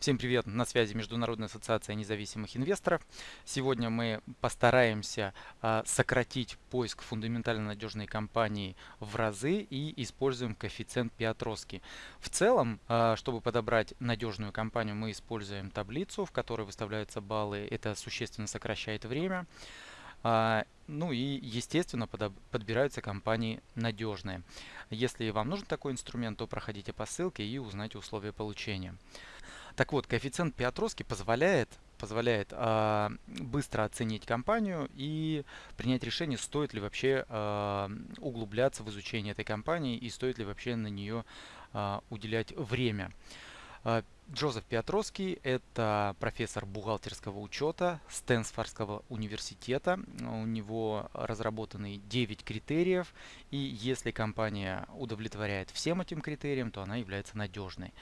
Всем привет! На связи Международная ассоциация независимых инвесторов. Сегодня мы постараемся э, сократить поиск фундаментально надежной компании в разы и используем коэффициент Пиатроски. В целом, э, чтобы подобрать надежную компанию, мы используем таблицу, в которой выставляются баллы. Это существенно сокращает время. А, ну и, естественно, подбираются компании надежные. Если вам нужен такой инструмент, то проходите по ссылке и узнайте условия получения. Так вот, коэффициент Пиатроски позволяет, позволяет э, быстро оценить компанию и принять решение, стоит ли вообще э, углубляться в изучение этой компании и стоит ли вообще на нее э, уделять время. Джозеф Пиатроский – это профессор бухгалтерского учета Стэнсфордского университета. У него разработаны 9 критериев, и если компания удовлетворяет всем этим критериям, то она является надежной.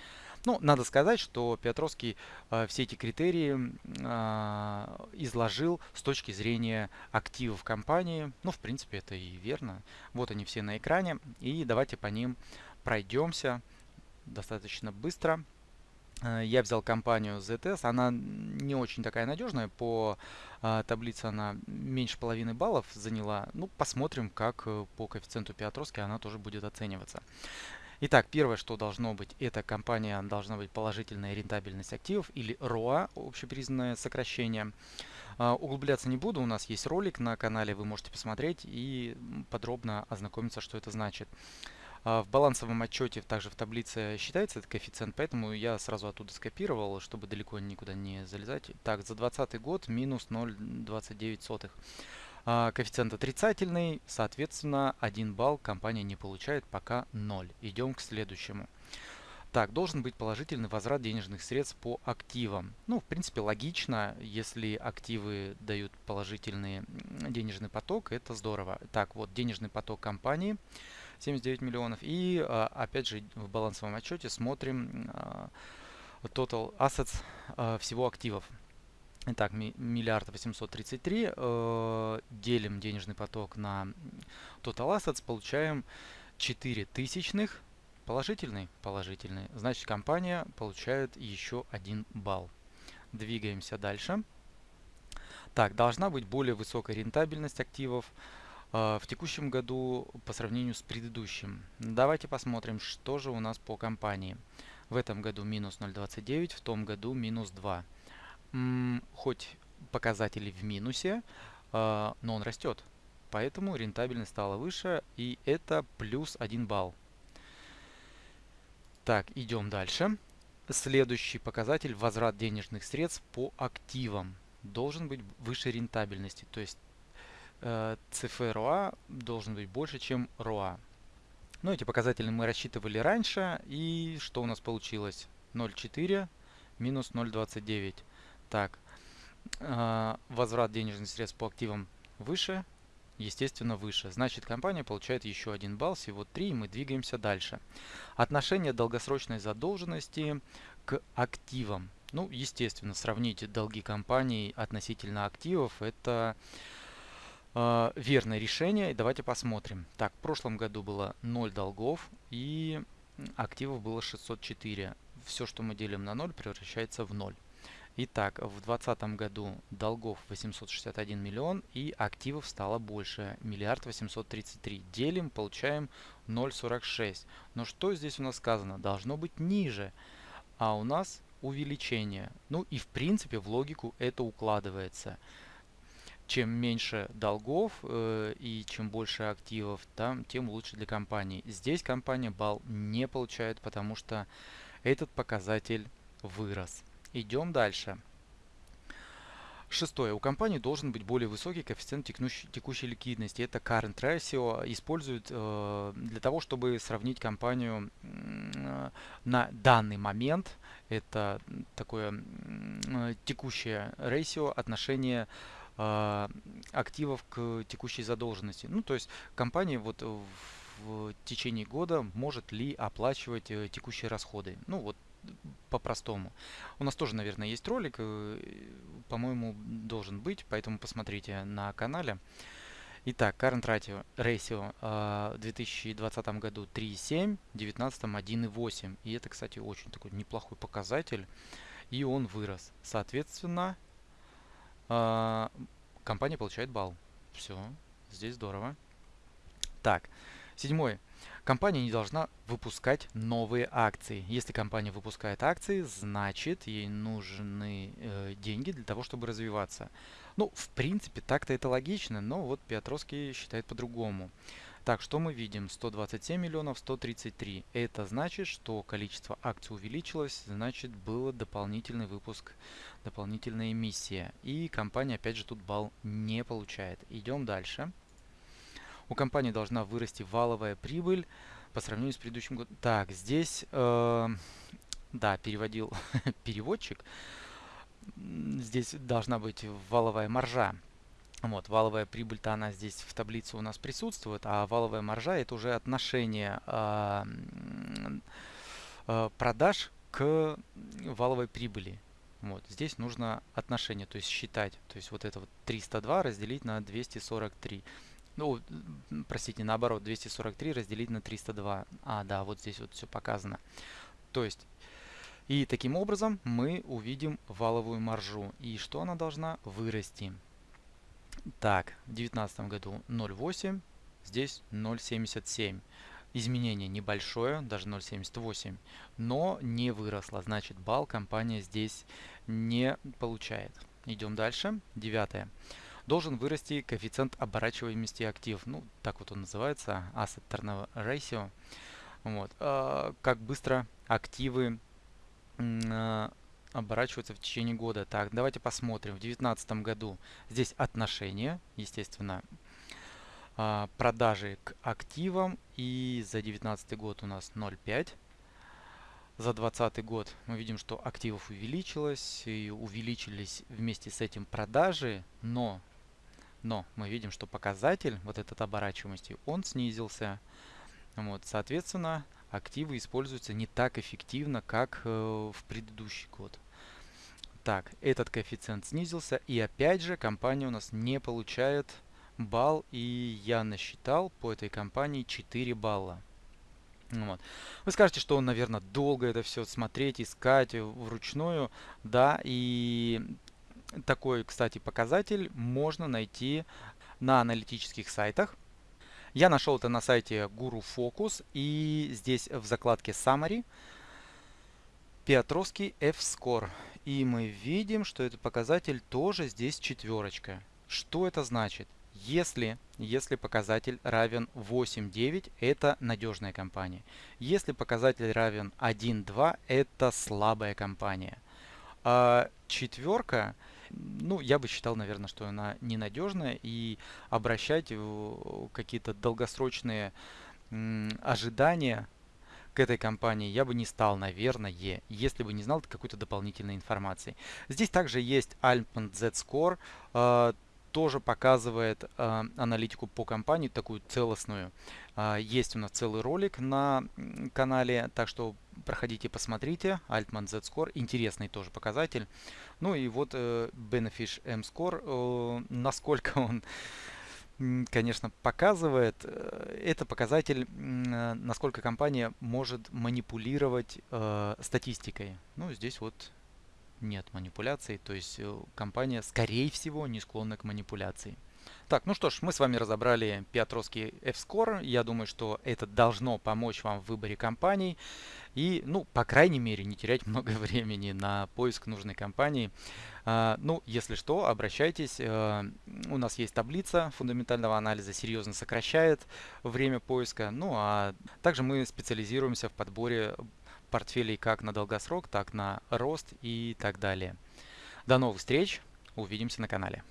Ну, надо сказать, что Петровский э, все эти критерии э, изложил с точки зрения активов компании. Ну, в принципе, это и верно. Вот они все на экране. И давайте по ним пройдемся достаточно быстро. Э, я взял компанию ZS, она не очень такая надежная, по э, таблице она меньше половины баллов заняла. Ну, посмотрим, как э, по коэффициенту Пиатровски она тоже будет оцениваться. Итак, первое, что должно быть, это компания должна быть положительная рентабельность активов или ROA, общепризнанное сокращение. Uh, углубляться не буду, у нас есть ролик на канале, вы можете посмотреть и подробно ознакомиться, что это значит. Uh, в балансовом отчете также в таблице считается этот коэффициент, поэтому я сразу оттуда скопировал, чтобы далеко никуда не залезать. Так, за 2020 год минус 0,29. А, коэффициент отрицательный, соответственно, 1 балл компания не получает, пока 0. Идем к следующему. Так, должен быть положительный возврат денежных средств по активам. Ну, в принципе, логично, если активы дают положительный денежный поток, это здорово. Так, вот денежный поток компании 79 миллионов. И, а, опять же, в балансовом отчете смотрим а, total assets всего активов. Итак, миллиард восемьсот тридцать три. Э, делим денежный поток на total assets, получаем 4 тысячных. Положительный? Положительный. Значит, компания получает еще один балл. Двигаемся дальше. Так, должна быть более высокая рентабельность активов э, в текущем году по сравнению с предыдущим. Давайте посмотрим, что же у нас по компании. В этом году минус 0,29, в том году минус 2 хоть показатели в минусе, э, но он растет. Поэтому рентабельность стала выше, и это плюс 1 балл. Так, идем дальше. Следующий показатель – возврат денежных средств по активам. Должен быть выше рентабельности, то есть э, CFROA должен быть больше, чем ROA. Ну, эти показатели мы рассчитывали раньше, и что у нас получилось? 0,4 минус 0,29. Так, э, возврат денежных средств по активам выше, естественно, выше. Значит, компания получает еще один балл, всего 3, и мы двигаемся дальше. Отношение долгосрочной задолженности к активам. Ну, естественно, сравните долги компании относительно активов. Это э, верное решение. Давайте посмотрим. Так, в прошлом году было 0 долгов и активов было 604. Все, что мы делим на 0, превращается в 0. Итак, в 2020 году долгов 861 миллион и активов стало больше, миллиард 833. Делим, получаем 0,46. Но что здесь у нас сказано? Должно быть ниже, а у нас увеличение. Ну и в принципе в логику это укладывается. Чем меньше долгов э, и чем больше активов, там, тем лучше для компании. Здесь компания балл не получает, потому что этот показатель вырос. Идем дальше. Шестое. У компании должен быть более высокий коэффициент текущей, текущей ликвидности. Это current ratio. Используют э, для того, чтобы сравнить компанию э, на данный момент. Это такое э, текущее ratio, отношение э, активов к текущей задолженности. Ну, то есть компания вот в течение года может ли оплачивать э, текущие расходы. Ну, вот по-простому. У нас тоже, наверное, есть ролик, э, по-моему, должен быть, поэтому посмотрите на канале. Итак, current ratio, э, в 2020 году 3,7, в 2019 1,8. И это, кстати, очень такой неплохой показатель. и он вырос. Соответственно, э, компания получает балл. Все, здесь здорово. Так, седьмой. Компания не должна выпускать новые акции. Если компания выпускает акции, значит ей нужны э, деньги для того, чтобы развиваться. Ну, в принципе, так-то это логично, но вот Петровский считает по-другому. Так, что мы видим? 127 миллионов, 133. Это значит, что количество акций увеличилось, значит, был дополнительный выпуск, дополнительная эмиссия. И компания, опять же, тут балл не получает. Идем дальше. У компании должна вырасти валовая прибыль по сравнению с предыдущим годом. Так, здесь, э, да, переводил переводчик. Здесь должна быть валовая маржа. Вот, валовая прибыль-то она здесь в таблице у нас присутствует, а валовая маржа это уже отношение э, э, продаж к валовой прибыли. Вот, здесь нужно отношение, то есть считать. То есть вот это вот 302 разделить на 243. Ну, простите, наоборот, 243 разделить на 302. А, да, вот здесь вот все показано. То есть, и таким образом мы увидим валовую маржу. И что она должна вырасти? Так, в 2019 году 0,8, здесь 0,77. Изменение небольшое, даже 0,78, но не выросло. Значит, балл компания здесь не получает. Идем дальше. Девятое должен вырасти коэффициент оборачиваемости актив. Ну, так вот он называется, Asset Turnover Ratio. Вот. А, как быстро активы а, оборачиваются в течение года. Так, давайте посмотрим. В 2019 году здесь отношение, естественно, а, продажи к активам. И за 2019 год у нас 0,5. За 2020 год мы видим, что активов увеличилось и увеличились вместе с этим продажи, но но мы видим, что показатель, вот этот оборачиваемости, он снизился. Вот, соответственно, активы используются не так эффективно, как э, в предыдущий год. Так, этот коэффициент снизился, и опять же компания у нас не получает балл, и я насчитал по этой компании 4 балла. Вот. Вы скажете, что, наверное, долго это все смотреть, искать вручную. Да, и такой, кстати, показатель можно найти на аналитических сайтах. Я нашел это на сайте Guru Focus и здесь в закладке Summary Петровский F-Score. И мы видим, что этот показатель тоже здесь четверочка. Что это значит? Если, если показатель равен 8,9, это надежная компания. Если показатель равен 1,2, это слабая компания. А четверка ну, я бы считал, наверное, что она ненадежная и обращать какие-то долгосрочные ожидания к этой компании я бы не стал, наверное, если бы не знал какой-то дополнительной информации. Здесь также есть Altman Z-Score, э, тоже показывает э, аналитику по компании, такую целостную. Э, есть у нас целый ролик на канале, так что проходите, посмотрите. Altman Z-Score, интересный тоже показатель. Ну и вот э, Benefish M-Score, э, насколько он конечно, показывает, э, это показатель, э, насколько компания может манипулировать э, статистикой. Ну, здесь вот нет манипуляций, то есть э, компания, скорее всего, не склонна к манипуляции. Так, ну что ж, мы с вами разобрали Петровский F-Score. Я думаю, что это должно помочь вам в выборе компаний. И, ну, по крайней мере, не терять много времени на поиск нужной компании. А, ну, если что, обращайтесь. А, у нас есть таблица фундаментального анализа, серьезно сокращает время поиска. Ну, а также мы специализируемся в подборе портфелей как на долгосрок, так на рост и так далее. До новых встреч. Увидимся на канале.